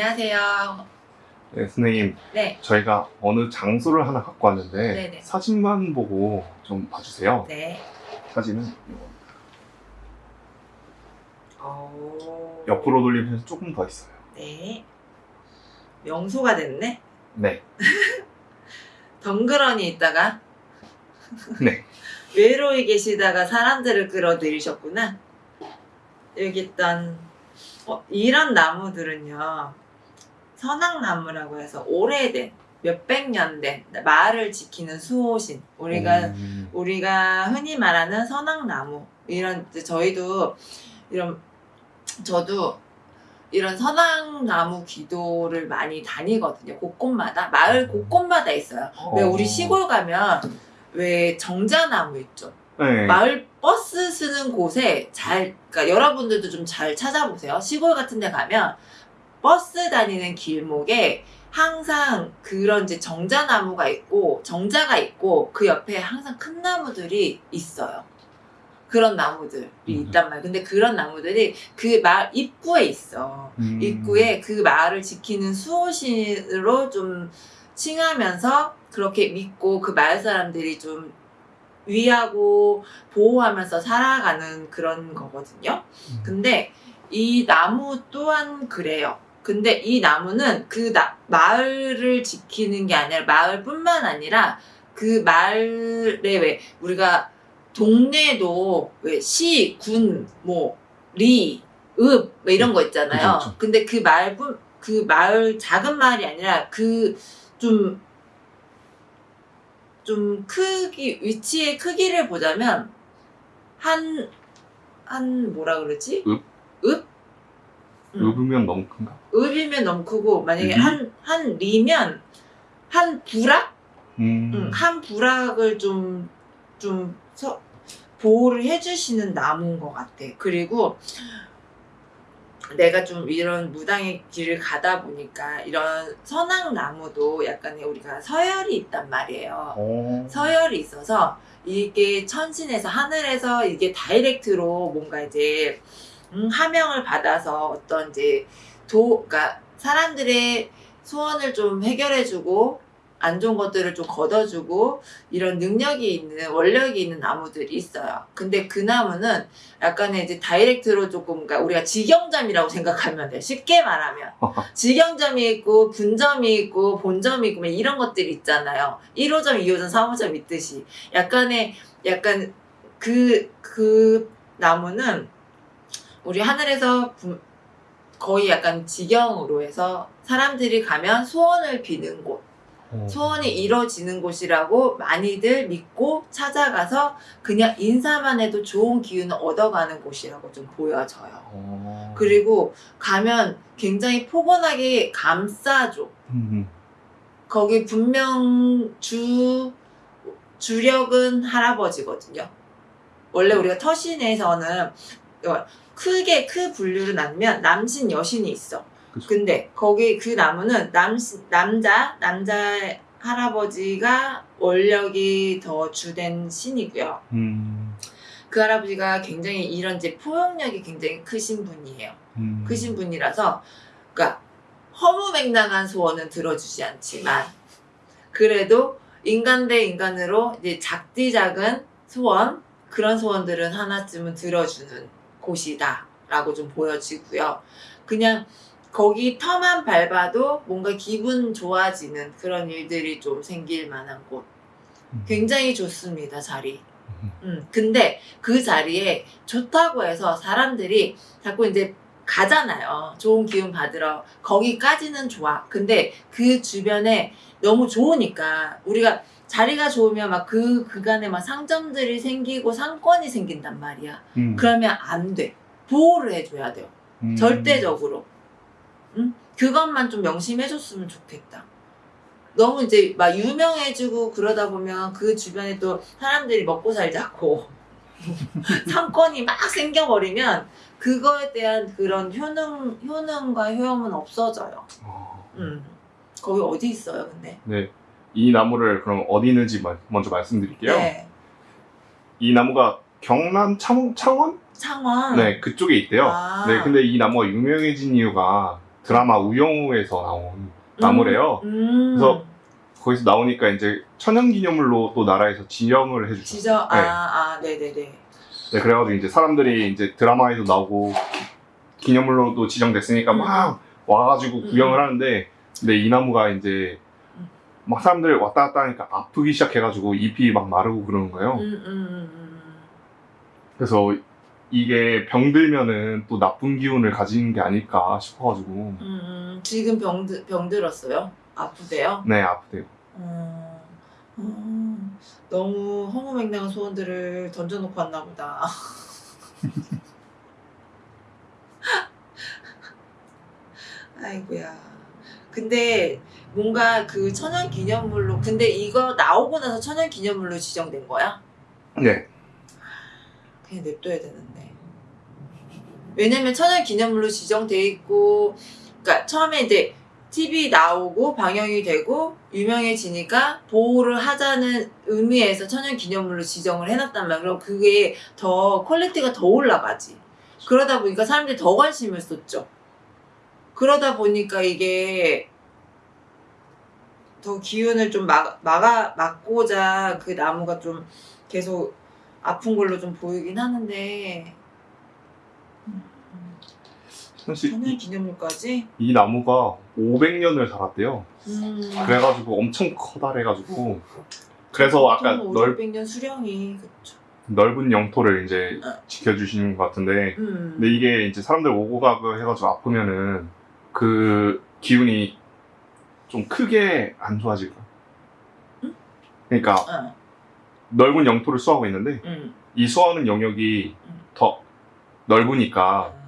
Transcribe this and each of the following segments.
안녕하세요. 네, 선생님, 네, 저희가 어느 장소를 하나 갖고 왔는데 네네. 사진만 보고 좀 봐주세요. 네. 사진은. 오. 옆으로 돌리면 조금 더 있어요. 네. 명소가 됐네. 네, 덩그러니 있다가 네. 외로이 계시다가 사람들을 끌어들이셨구나. 여기 있던 어, 이런 나무들은요. 선악나무라고 해서 오래된 몇백 년된 마을을 지키는 수호신. 우리가 음, 우리가 흔히 말하는 선악나무 이런 저희도 이런 저도 이런 선악나무 기도를 많이 다니거든요. 곳곳마다 마을 곳곳마다 있어요. 왜 어. 우리 시골 가면 왜 정자나무 있죠. 네. 마을 버스 쓰는 곳에 잘 그러니까 여러분들도 좀 잘 찾아보세요. 시골 같은 데 가면 버스 다니는 길목에 항상 그런 이제 정자나무가 있고 정자가 있고 그 옆에 항상 큰 나무들이 있어요. 그런 나무들이 음. 있단 말이에요. 근데 그런 나무들이 그 마을 입구에 있어. 음. 입구에 그 마을을 지키는 수호신으로 좀 칭하면서 그렇게 믿고 그 마을 사람들이 좀 위하고 보호하면서 살아가는 그런 거거든요. 음. 근데 이 나무 또한 그래요. 근데 이 나무는 그 나- 마을을 지키는 게 아니라 마을뿐만 아니라 그 마을에 왜 우리가 동네도 왜 시, 군, 뭐 리, 읍, 뭐 이런 거 있잖아요. 그쵸. 근데 그 마을뿐 그 마을 작은 마을이 아니라 그 좀 좀 크기 위치의 크기를 보자면 한 한 뭐라 그러지? 읍? 읍? 음. 읍이면 너무 큰가? 읍이면 너무 크고 만약에 리? 한한 리면 한 부락? 음. 응, 한 부락을 좀, 좀, 서- 보호를 해주시는 나무인 것 같아. 그리고 내가 좀 이런 무당의 길을 가다 보니까 이런 선악나무도 약간의 우리가 서열이 있단 말이에요. 어. 서열이 있어서 이게 천신에서 하늘에서 이게 다이렉트로 뭔가 이제 음, 하명을 받아서 어떤 이제 도, 그러니까 사람들의 소원을 좀 해결해주고 안 좋은 것들을 좀 걷어주고 이런 능력이 있는 원력이 있는 나무들이 있어요. 근데 그 나무는 약간의 이제 다이렉트로 조금 그러니까 우리가 직영점이라고 생각하면 돼. 쉽게 말하면 직영점이 있고 분점이 있고 본점이 있고 뭐 이런 것들이 있잖아요. 1호점, 2호점, 3호점 있듯이 약간의 약간 그그 나무는 우리 하늘에서 분- 거의 약간 직영으로 해서 사람들이 가면 소원을 비는 곳. 어. 소원이 이루어지는 곳이라고 많이들 믿고 찾아가서 그냥 인사만 해도 좋은 기운을 얻어가는 곳이라고 좀 보여져요. 어. 그리고 가면 굉장히 포근하게 감싸줘. 음. 거기 분명 주, 주력은 할아버지거든요. 원래 우리가 터신에서는 크게 크 분류를 나누면 남신 여신이 있어. 그쵸. 근데 거기 그 나무는 남, 남자, 남자 할아버지가 원력이 더 주된 신이고요. 음. 그 할아버지가 굉장히 이런 이제 포용력이 굉장히 크신 분이에요. 음. 크신 분이라서, 그러니까 허무맹랑한 소원은 들어주지 않지만, 그래도 인간 대 인간으로 이제 작디 작은 소원, 그런 소원들은 하나쯤은 들어주는 곳이다 라고 좀 보여지고요. 그냥 거기 터만 밟아도 뭔가 기분 좋아지는 그런 일들이 좀 생길 만한 곳. 음. 굉장히 좋습니다, 자리. 음. 음, 근데 그 자리에 좋다고 해서 사람들이 자꾸 이제 가잖아요. 좋은 기운 받으러. 거기까지는 좋아. 근데 그 주변에 너무 좋으니까 우리가 자리가 좋으면 막 그 그간에 막 상점들이 생기고 상권이 생긴단 말이야. 음. 그러면 안 돼. 보호를 해줘야 돼요. 음. 절대적으로. 응? 그것만 좀 명심해줬으면 좋겠다. 너무 이제 막 유명해지고 그러다 보면 그 주변에 또 사람들이 먹고 살자고 상권이 막 생겨버리면 그거에 대한 그런 효능, 효능과 효용은 없어져요. 어. 음. 거기 어디 있어요, 근데? 네. 이 나무를 그럼 어디 있는지 마- 먼저 말씀드릴게요. 네. 이 나무가 경남 창, 창원? 창원. 네, 그쪽에 있대요. 아. 네, 근데 이 나무가 유명해진 이유가 드라마 우영우에서 나온 나무래요. 음. 그래서 거기서 나오니까 이제 천연기념물로 또 나라에서 지정을 해주죠. 지저 네. 아 아 네네네. 네, 그래가지고 이제 사람들이 이제 드라마에도 나오고 기념물로도 지정됐으니까 음. 막 와가지고 음. 구경을 하는데 근데 이 나무가 이제 음. 막 사람들 왔다 갔다 하니까 아프기 시작해가지고 잎이 막 마르고 그러는 거예요. 음, 음, 음, 음. 그래서 이게 병들면은 또 나쁜 기운을 가지는 게 아닐까 싶어가지고 음, 음, 지금 병, 드- 병 들었어요? 아프대요? 네 아프대요. 음, 음, 너무 허무맹랑한 소원들을 던져놓고 왔나 보다. 아이고야. 근데 뭔가 그 천연 기념물로, 근데 이거 나오고 나서 천연 기념물로 지정된 거야? 네. 그냥 냅둬야 되는데. 왜냐면 천연 기념물로 지정돼 있고, 그러니까 처음에 이제 TV 나오고 방영이 되고 유명해지니까 보호를 하자는 의미에서 천연 기념물로 지정을 해놨단 말이야. 그럼 그게 더 quality가 더 올라가지. 그러다 보니까 사람들이 더 관심을 쏟죠. 그러다 보니까 이게 더 기운을 좀 막, 막아, 막고자 그 나무가 좀 계속 아픈 걸로 좀 보이긴 하는데 음, 사실 천연 이, 기념물까지 이 나무가 500년을 살았대요. 음. 그래가지고 엄청 커다래가지고 그래서 아까 넓, 500년 수령이 그쵸. 넓은 영토를 이제 어. 지켜주시는 것 같은데 음. 근데 이게 이제 사람들 오고 가고 해가지고 아프면은 그 기운이 좀 크게 안 좋아질까? 응? 그러니까 어, 넓은 영토를 수하고 있는데 음. 이 수하는 영역이 음. 더 넓으니까 음.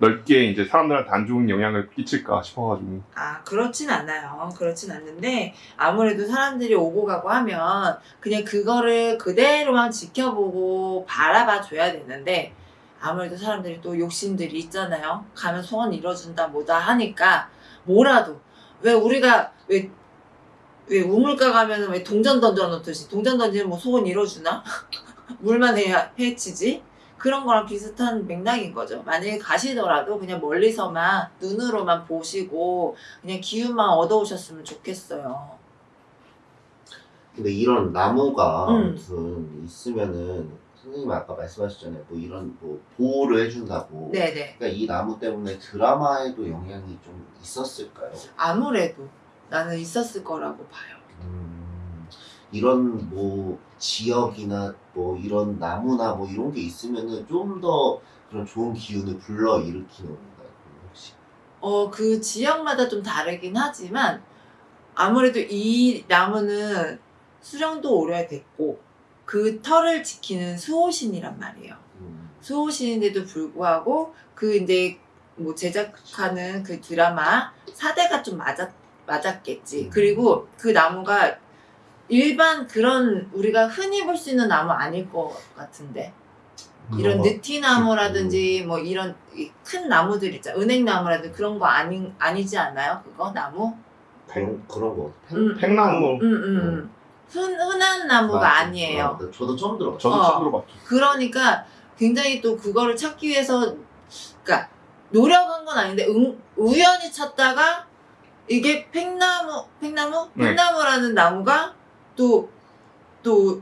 넓게 이제 사람들한테 안 좋은 영향을 끼칠까 싶어가지고 아, 그렇진 않아요. 그렇진 않는데, 아무래도 사람들이 오고 가고 하면, 그냥 그거를 그대로만 지켜보고 바라봐 줘야 되는데, 아무래도 사람들이 또 욕심들이 있잖아요. 가면 소원 이뤄준다, 뭐다 하니까, 뭐라도. 왜 우리가, 왜, 왜 우물가 가면은 왜 동전 던져놓듯이, 동전 던지면 뭐 소원 이뤄주나? 물만 해야, 해치지? 그런 거랑 비슷한 맥락인 거죠. 만약에 가시더라도 그냥 멀리서만 눈으로만 보시고 그냥 기운만 얻어오셨으면 좋겠어요. 근데 이런 나무가 음. 아무튼 있으면은 선생님 아까 말씀하셨잖아요. 뭐 이런 뭐 보호를 해준다고. 네네. 그러니까 이 나무 때문에 드라마에도 영향이 좀 있었을까요? 아무래도 나는 있었을 거라고 봐요. 음, 이런 뭐 지역이나 뭐 이런 나무나 뭐 이런 게 있으면은 좀 더 그런 좋은 기운을 불러 일으키는 건가요? 혹시? 어, 그 지역마다 좀 다르긴 하지만 아무래도 이 나무는 수령도 오래됐고 그 털을 지키는 수호신이란 말이에요. 음, 수호신인데도 불구하고 그 이제 뭐 제작하는 그 드라마 사대가 좀 맞았 맞았겠지. 음. 그리고 그 나무가 일반 그런 우리가 흔히 볼 수 있는 나무 아닐 것 같은데 이런 어, 느티나무라든지 뭐 이런 이큰 나무들 있잖아 은행나무라든지 그런 거 아니 아니지 않아요? 그거 나무? 그런 그런 거. 음. 팽나무 음, 음. 흔, 흔한 나무가 맞아. 아니에요. 아, 저도 처음 들어봤어요. 저도 어. 처음 들어봤죠. 그러니까 굉장히 또 그거를 찾기 위해서 그러니까 노력한 건 아닌데 응- 우연히 찾다가 이게 팽나무 팽나무 네. 팽나무라는 나무가 또 또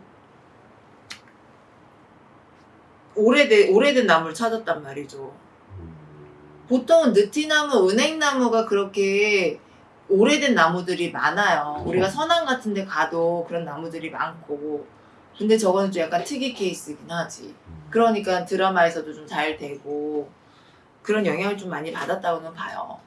오래된 오래된 나무를 찾았단 말이죠. 음, 보통은 느티나무, 은행나무가 그렇게 오래된 나무들이 많아요. 우리가 서남 같은 데 가도 그런 나무들이 많고. 근데 저거는 좀 약간 특이 케이스긴 하지. 음. 그러니까 드라마에서도 좀 잘 되고 그런 영향을 좀 많이 받았다고는 봐요.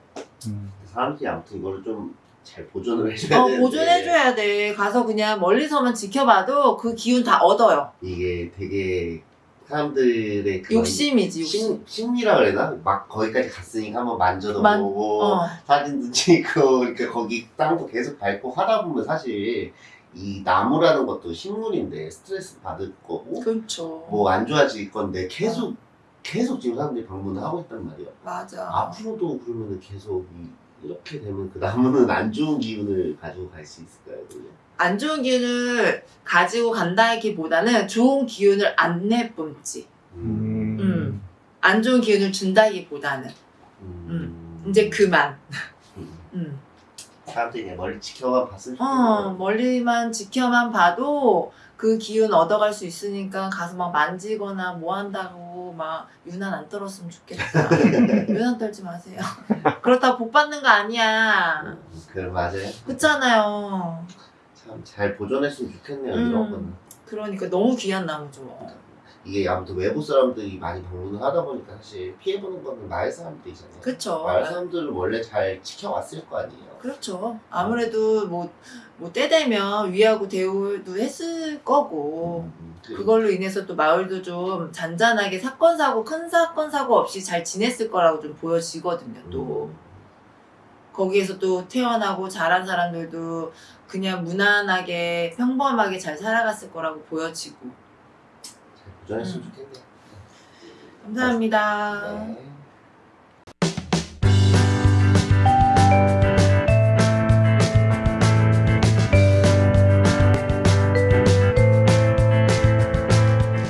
음. 사람들이 아무튼 이거를 좀 잘 보존을 해줘야 어, 되는데 보존해줘야 돼. 가서 그냥 멀리서만 지켜봐도 그 기운 다 얻어요. 이게 되게 사람들의 그런 욕심이지, 욕심. 심, 심 리라 그래나? 막 거기까지 갔으니까 한번 만져도 만- 보고 어, 사진도 찍고 그러니까 거기 땅도 계속 밟고 하다 보면 사실 이 나무라는 것도 식물인데 스트레스 받을 거고 그렇죠. 뭐 안 좋아질 건데 계속 계속 지금 사람들이 방문을 하고 있단 말이야. 맞아. 앞으로도 그러면 계속 이, 이렇게 되면 그 나무는 안 좋은 기운을 가지고 갈 수 있을까요? 그러면? 안 좋은 기운을 가지고 간다기보다는 좋은 기운을 안 내뿜지. 음. 음. 안 좋은 기운을 준다기보다는. 음. 이제 그만. 음. 음. 사람들이 그냥 멀리 지켜만 봤으면 어, 좋겠네요. 멀리만 지켜만 봐도 그 기운 얻어갈 수 있으니까 가서 막 만지거나 뭐 한다고 막 유난 안 떨었으면 좋겠다. 유난 떨지 마세요. 그렇다고 복 받는 거 아니야. 음, 그 맞아요. 그렇잖아요. 참 잘 보존했으면 좋겠네요. 음. 이런 거는. 그러니까 너무 귀한 나무죠. 이게 아무튼 외부 사람들이 많이 방문을 하다 보니까 사실 피해보는 거는 마을 사람들이잖아요. 그쵸. 마을 사람들을 원래 잘 지켜왔을 거 아니에요. 그렇죠. 아무래도 뭐, 뭐 때 되면 위하고 대우도 했을 거고, 음, 그- 그걸로 인해서 또 마을도 좀 잔잔하게 사건, 사고, 큰 사건, 사고 없이 잘 지냈을 거라고 좀 보여지거든요, 또. 음, 거기에서 또 태어나고 자란 사람들도 그냥 무난하게, 평범하게 잘 살아갔을 거라고 보여지고. 잘 보존했으면 음. 좋겠네요. 감사합니다. 네.